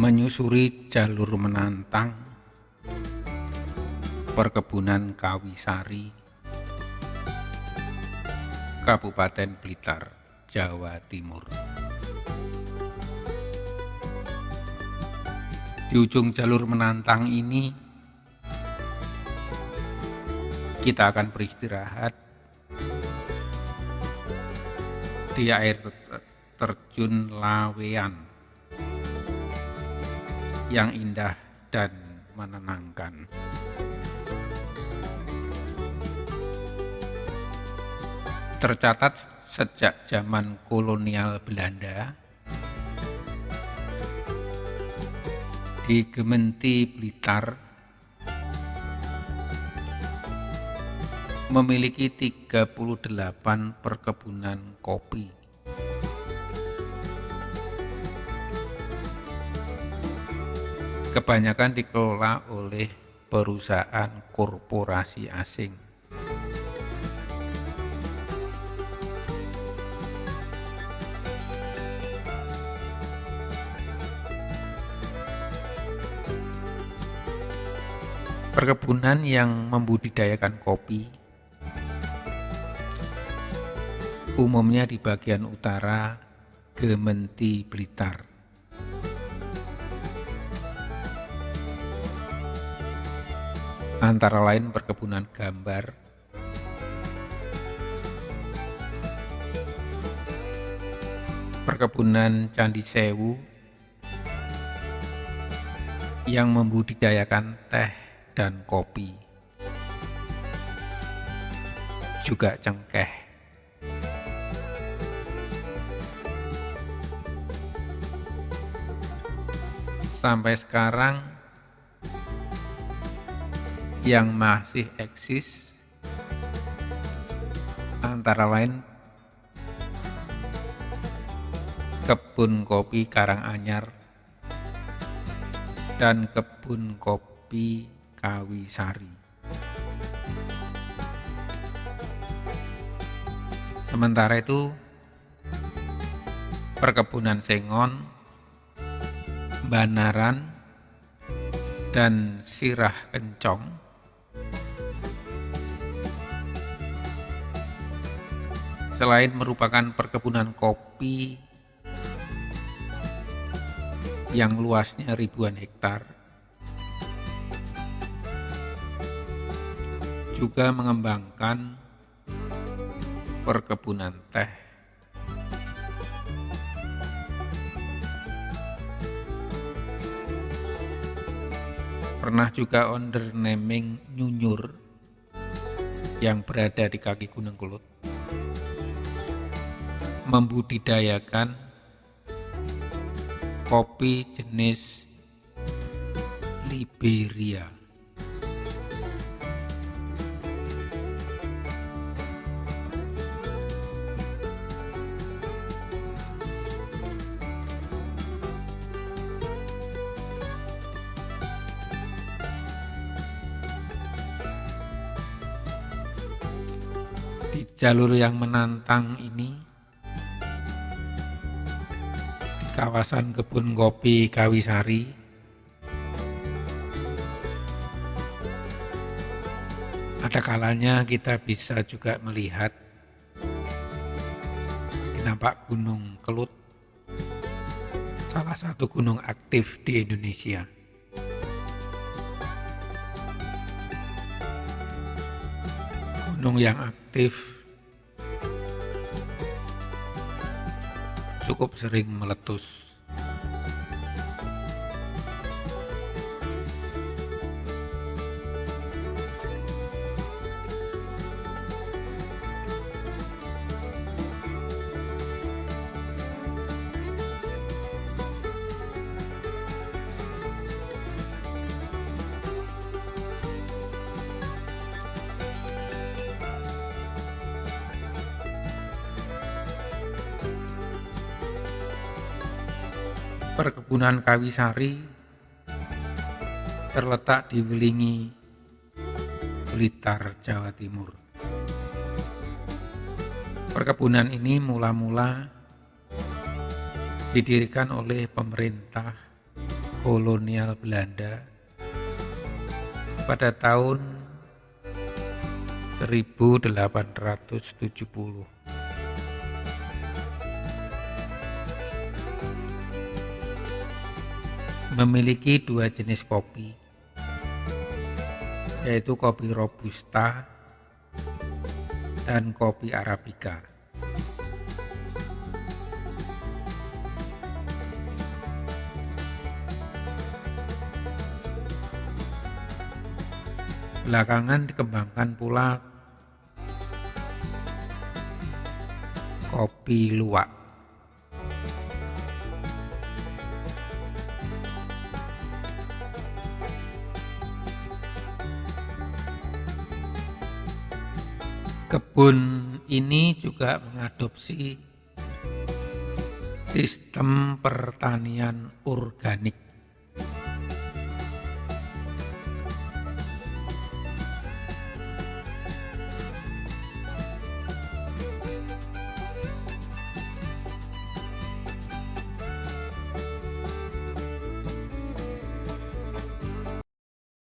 menyusuri jalur menantang perkebunan Kawisari Kabupaten Blitar, Jawa Timur. Di ujung jalur menantang ini kita akan beristirahat di air terjun Lawean yang indah dan menenangkan. Tercatat sejak zaman kolonial Belanda di Gementi Blitar memiliki 38 perkebunan kopi. Kebanyakan dikelola oleh perusahaan korporasi asing. Perkebunan yang membudidayakan kopi umumnya di bagian utara Gementi Blitar. Antara lain perkebunan gambar, perkebunan Candi Sewu. Yang membudidayakan teh dan kopi, juga cengkeh. Sampai sekarang yang masih eksis antara lain kebun kopi Karanganyar dan kebun kopi Kawisari. Sementara itu perkebunan Sengon, Banaran, dan Sirah Kencong selain merupakan perkebunan kopi yang luasnya ribuan hektar, juga mengembangkan perkebunan teh. Pernah juga naming Nyunyur yang berada di kaki Gunung Kulut membudidayakan kopi jenis Liberia. Di jalur yang menantang ini kawasan kebun kopi Kawisari. Ada kalanya kita bisa juga melihat nampak Gunung Kelut, salah satu gunung aktif di Indonesia. Gunung yang aktif cukup sering meletus. Perkebunan Kawisari terletak di Welingi, Blitar, Jawa Timur. Perkebunan ini mula-mula didirikan oleh pemerintah kolonial Belanda pada tahun 1870. Memiliki dua jenis kopi, yaitu kopi robusta dan kopi arabica. Belakangan dikembangkan pula kopi luwak. Kebun ini juga mengadopsi sistem pertanian organik